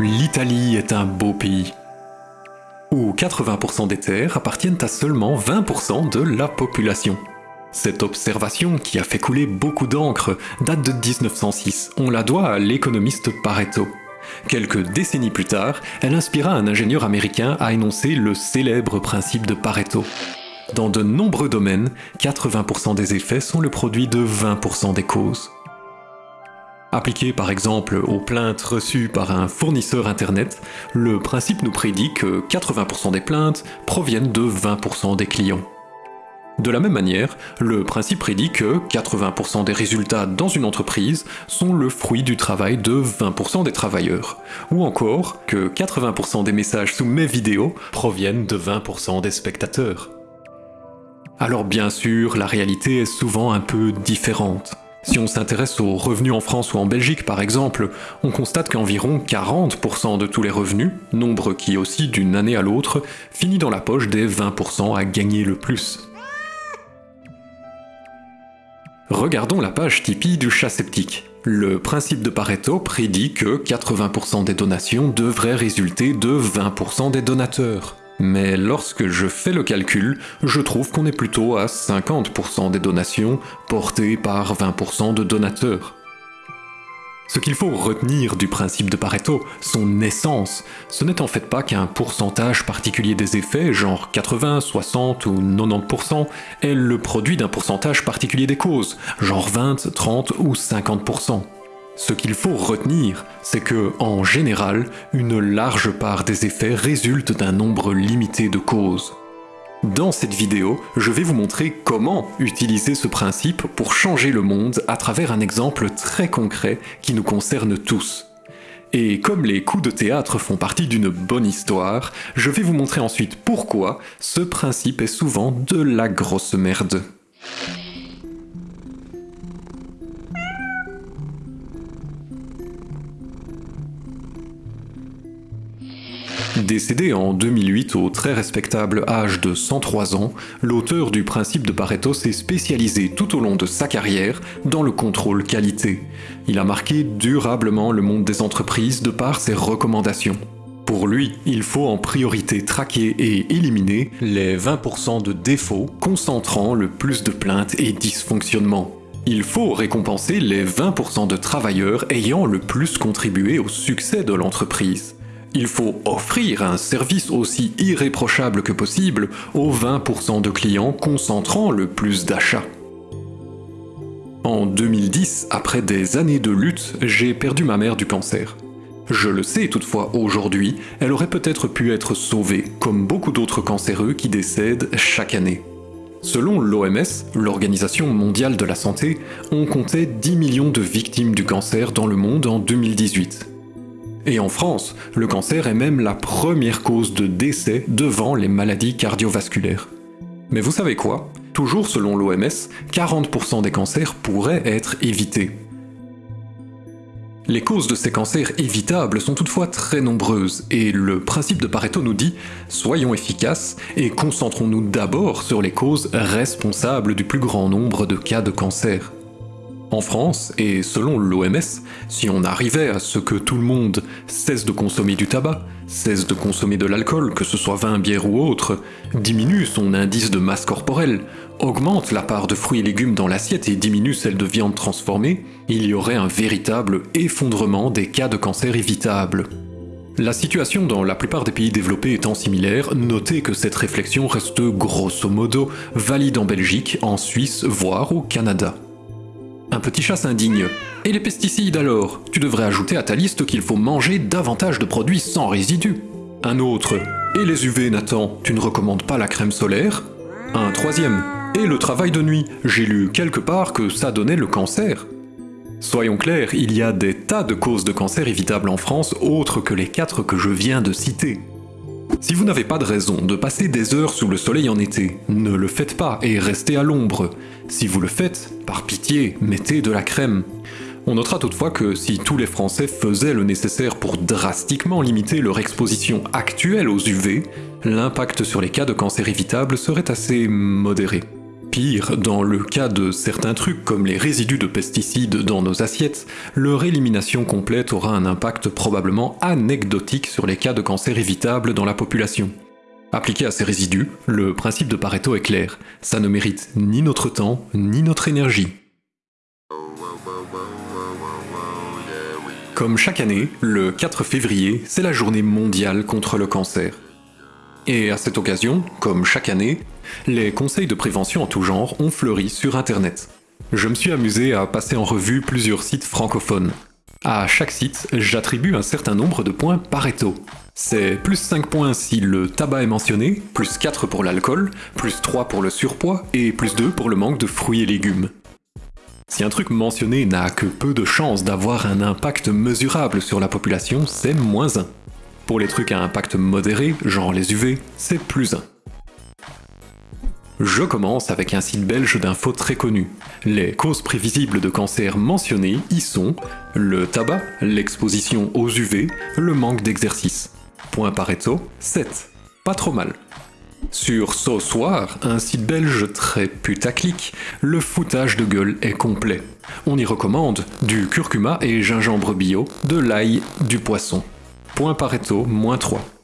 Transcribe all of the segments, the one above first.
L'Italie est un beau pays, où 80% des terres appartiennent à seulement 20% de la population. Cette observation, qui a fait couler beaucoup d'encre, date de 1906. On la doit à l'économiste Pareto. Quelques décennies plus tard, elle inspira un ingénieur américain à énoncer le célèbre principe de Pareto. Dans de nombreux domaines, 80% des effets sont le produit de 20% des causes. Appliqué par exemple aux plaintes reçues par un fournisseur internet, le principe nous prédit que 80% des plaintes proviennent de 20% des clients. De la même manière, le principe prédit que 80% des résultats dans une entreprise sont le fruit du travail de 20% des travailleurs, ou encore que 80% des messages sous mes vidéos proviennent de 20% des spectateurs. Alors bien sûr, la réalité est souvent un peu différente. Si on s'intéresse aux revenus en France ou en Belgique par exemple, on constate qu'environ 40% de tous les revenus, nombre qui aussi d'une année à l'autre, finit dans la poche des 20% à gagner le plus. Regardons la page Tipeee du chat sceptique. Le principe de Pareto prédit que 80% des donations devraient résulter de 20% des donateurs. Mais lorsque je fais le calcul, je trouve qu'on est plutôt à 50% des donations portées par 20% de donateurs. Ce qu'il faut retenir du principe de Pareto, son essence, ce n'est en fait pas qu'un pourcentage particulier des effets, genre 80, 60 ou 90%, est le produit d'un pourcentage particulier des causes, genre 20, 30 ou 50%. Ce qu'il faut retenir, c'est que, en général, une large part des effets résulte d'un nombre limité de causes. Dans cette vidéo, je vais vous montrer comment utiliser ce principe pour changer le monde à travers un exemple très concret qui nous concerne tous. Et comme les coups de théâtre font partie d'une bonne histoire, je vais vous montrer ensuite pourquoi ce principe est souvent de la grosse merde. Décédé en 2008 au très respectable âge de 103 ans, l'auteur du principe de Pareto s'est spécialisé tout au long de sa carrière dans le contrôle qualité. Il a marqué durablement le monde des entreprises de par ses recommandations. Pour lui, il faut en priorité traquer et éliminer les 20% de défauts concentrant le plus de plaintes et dysfonctionnements. Il faut récompenser les 20% de travailleurs ayant le plus contribué au succès de l'entreprise. Il faut offrir un service aussi irréprochable que possible aux 20% de clients concentrant le plus d'achats. En 2010, après des années de lutte, j'ai perdu ma mère du cancer. Je le sais toutefois aujourd'hui, elle aurait peut-être pu être sauvée, comme beaucoup d'autres cancéreux qui décèdent chaque année. Selon l'OMS, l'Organisation mondiale de la santé, on comptait 10 millions de victimes du cancer dans le monde en 2018. Et en France, le cancer est même la première cause de décès devant les maladies cardiovasculaires. Mais vous savez quoi? Toujours selon l'OMS, 40% des cancers pourraient être évités. Les causes de ces cancers évitables sont toutefois très nombreuses, et le principe de Pareto nous dit « soyons efficaces et concentrons-nous d'abord sur les causes responsables du plus grand nombre de cas de cancer ». En France, et selon l'OMS, si on arrivait à ce que tout le monde cesse de consommer du tabac, cesse de consommer de l'alcool, que ce soit vin, bière ou autre, diminue son indice de masse corporelle, augmente la part de fruits et légumes dans l'assiette et diminue celle de viande transformée, il y aurait un véritable effondrement des cas de cancer évitables. La situation dans la plupart des pays développés étant similaire, notez que cette réflexion reste grosso modo valide en Belgique, en Suisse, voire au Canada. Un petit chat s'indigne. Et les pesticides alors? Tu devrais ajouter à ta liste qu'il faut manger davantage de produits sans résidus. Un autre. Et les UV, Nathan? Tu ne recommandes pas la crème solaire? Un troisième. Et le travail de nuit? J'ai lu quelque part que ça donnait le cancer. Soyons clairs, il y a des tas de causes de cancer évitables en France autres que les quatre que je viens de citer. Si vous n'avez pas de raison de passer des heures sous le soleil en été, ne le faites pas et restez à l'ombre. Si vous le faites, par pitié, mettez de la crème. On notera toutefois que si tous les Français faisaient le nécessaire pour drastiquement limiter leur exposition actuelle aux UV, l'impact sur les cas de cancer évitables serait assez modéré. Pire, dans le cas de certains trucs comme les résidus de pesticides dans nos assiettes, leur élimination complète aura un impact probablement anecdotique sur les cas de cancer évitables dans la population. Appliqué à ces résidus, le principe de Pareto est clair, ça ne mérite ni notre temps, ni notre énergie. Comme chaque année, le 4 février, c'est la journée mondiale contre le cancer. Et à cette occasion, comme chaque année, les conseils de prévention en tout genre ont fleuri sur Internet. Je me suis amusé à passer en revue plusieurs sites francophones. À chaque site, j'attribue un certain nombre de points Pareto. C'est plus 5 points si le tabac est mentionné, plus 4 pour l'alcool, plus 3 pour le surpoids et plus 2 pour le manque de fruits et légumes. Si un truc mentionné n'a que peu de chances d'avoir un impact mesurable sur la population, c'est moins 1. Pour les trucs à impact modéré, genre les UV, c'est plus 1. Je commence avec un site belge d'infos très connu. Les causes prévisibles de cancer mentionnées y sont le tabac, l'exposition aux UV, le manque d'exercice. Point Pareto, 7. Pas trop mal. Sur So Soir, un site belge très putaclic, le foutage de gueule est complet. On y recommande du curcuma et gingembre bio, de l'ail, du poisson. Point Pareto, moins 3.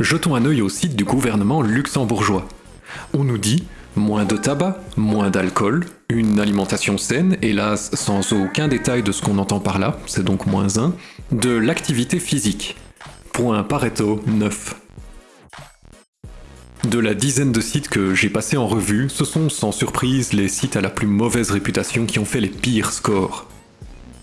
Jetons un œil au site du gouvernement luxembourgeois. On nous dit moins de tabac, moins d'alcool, une alimentation saine, hélas sans aucun détail de ce qu'on entend par là, c'est donc moins 1, de l'activité physique. Point Pareto 9. De la dizaine de sites que j'ai passé en revue, ce sont sans surprise les sites à la plus mauvaise réputation qui ont fait les pires scores.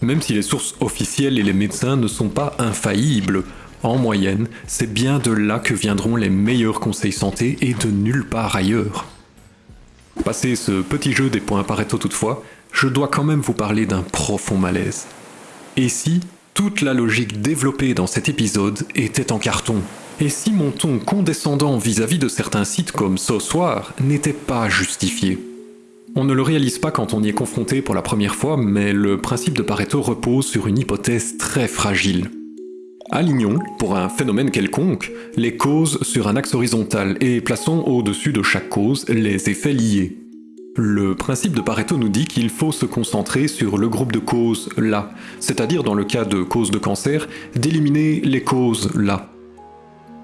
Même si les sources officielles et les médecins ne sont pas infaillibles, en moyenne, c'est bien de là que viendront les meilleurs conseils santé et de nulle part ailleurs. Passé ce petit jeu des points Pareto toutefois, je dois quand même vous parler d'un profond malaise. Et si toute la logique développée dans cet épisode était en carton? Et si mon ton condescendant vis-à-vis de certains sites comme Ce n'était pas justifié? On ne le réalise pas quand on y est confronté pour la première fois, mais le principe de Pareto repose sur une hypothèse très fragile. Alignons, pour un phénomène quelconque, les causes sur un axe horizontal et plaçons au-dessus de chaque cause les effets liés. Le principe de Pareto nous dit qu'il faut se concentrer sur le groupe de causes là, c'est-à-dire dans le cas de causes de cancer, d'éliminer les causes là.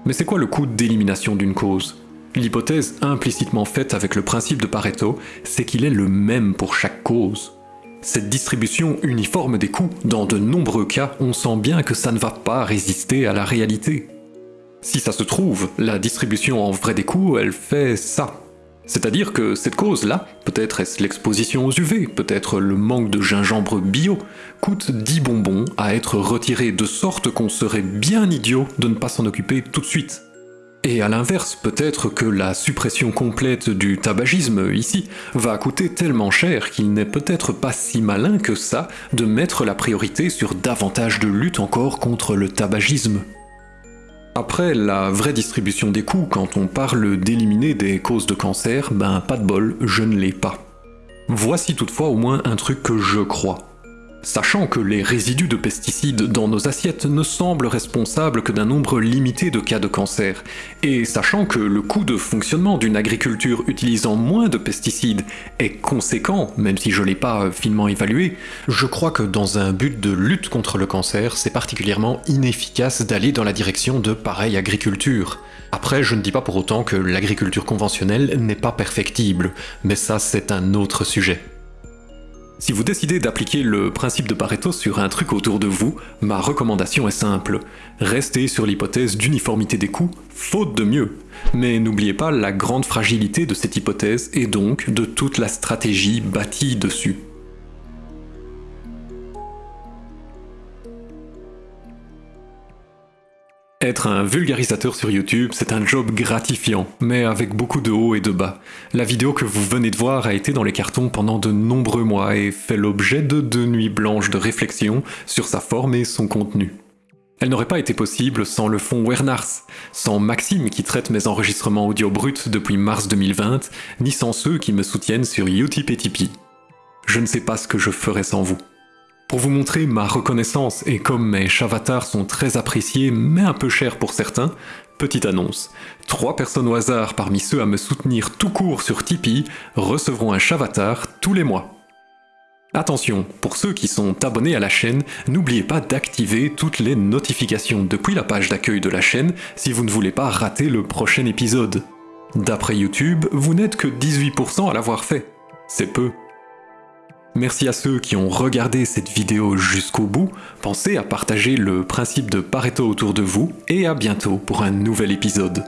Mais c'est quoi le coût d'élimination d'une cause? L'hypothèse implicitement faite avec le principe de Pareto, c'est qu'il est le même pour chaque cause. Cette distribution uniforme des coûts, dans de nombreux cas, on sent bien que ça ne va pas résister à la réalité. Si ça se trouve, la distribution en vrai des coûts, elle fait ça. C'est-à-dire que cette cause-là, peut-être est-ce l'exposition aux UV, peut-être le manque de gingembre bio, coûte 10 bonbons à être retiré de sorte qu'on serait bien idiot de ne pas s'en occuper tout de suite. Et à l'inverse, peut-être que la suppression complète du tabagisme ici va coûter tellement cher qu'il n'est peut-être pas si malin que ça de mettre la priorité sur davantage de lutte encore contre le tabagisme. Après, la vraie distribution des coûts quand on parle d'éliminer des causes de cancer, ben pas de bol, je ne l'ai pas. Voici toutefois au moins un truc que je crois. Sachant que les résidus de pesticides dans nos assiettes ne semblent responsables que d'un nombre limité de cas de cancer, et sachant que le coût de fonctionnement d'une agriculture utilisant moins de pesticides est conséquent, même si je l'ai pas finement évalué, je crois que dans un but de lutte contre le cancer, c'est particulièrement inefficace d'aller dans la direction de pareille agriculture. Après, je ne dis pas pour autant que l'agriculture conventionnelle n'est pas perfectible, mais ça c'est un autre sujet. Si vous décidez d'appliquer le principe de Pareto sur un truc autour de vous, ma recommandation est simple. Restez sur l'hypothèse d'uniformité des coûts, faute de mieux. Mais n'oubliez pas la grande fragilité de cette hypothèse et donc de toute la stratégie bâtie dessus. Être un vulgarisateur sur YouTube, c'est un job gratifiant, mais avec beaucoup de hauts et de bas. La vidéo que vous venez de voir a été dans les cartons pendant de nombreux mois et fait l'objet de deux nuits blanches de réflexion sur sa forme et son contenu. Elle n'aurait pas été possible sans le fond Wernars, sans Maxime qui traite mes enregistrements audio bruts depuis mars 2020, ni sans ceux qui me soutiennent sur Utip et Tipeee. Je ne sais pas ce que je ferais sans vous. Pour vous montrer ma reconnaissance et comme mes chavatars sont très appréciés mais un peu chers pour certains, petite annonce. Trois personnes au hasard parmi ceux à me soutenir tout court sur Tipeee recevront un chavatar tous les mois. Attention, pour ceux qui sont abonnés à la chaîne, n'oubliez pas d'activer toutes les notifications depuis la page d'accueil de la chaîne si vous ne voulez pas rater le prochain épisode. D'après YouTube, vous n'êtes que 18% à l'avoir fait. C'est peu. Merci à ceux qui ont regardé cette vidéo jusqu'au bout, pensez à partager le principe de Pareto autour de vous, et à bientôt pour un nouvel épisode.